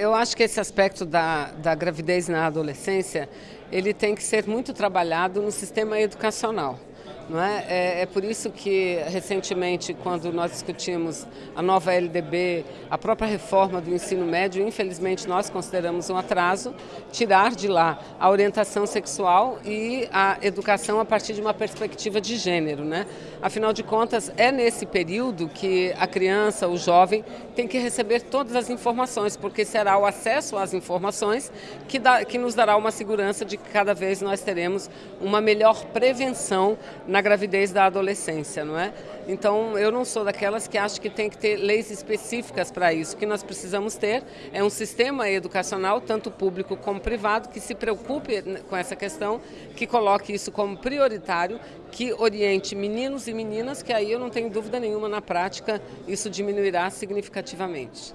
Eu acho que esse aspecto da, da gravidez na adolescência, ele tem que ser muito trabalhado no sistema educacional. Não é? é? É, por isso que, recentemente, quando nós discutimos a nova LDB, a própria reforma do ensino médio, infelizmente nós consideramos um atraso, tirar de lá a orientação sexual e a educação a partir de uma perspectiva de gênero. Né? Afinal de contas, é nesse período que a criança, o jovem, tem que receber todas as informações, porque será o acesso às informações que, dá, que nos dará uma segurança de que cada vez nós teremos uma melhor prevenção na gravidez da adolescência, não é? Então, eu não sou daquelas que acho que tem que ter leis específicas para isso. O que nós precisamos ter é um sistema educacional, tanto público como privado, que se preocupe com essa questão, que coloque isso como prioritário, que oriente meninos e meninas, que aí eu não tenho dúvida nenhuma na prática, isso diminuirá significativamente.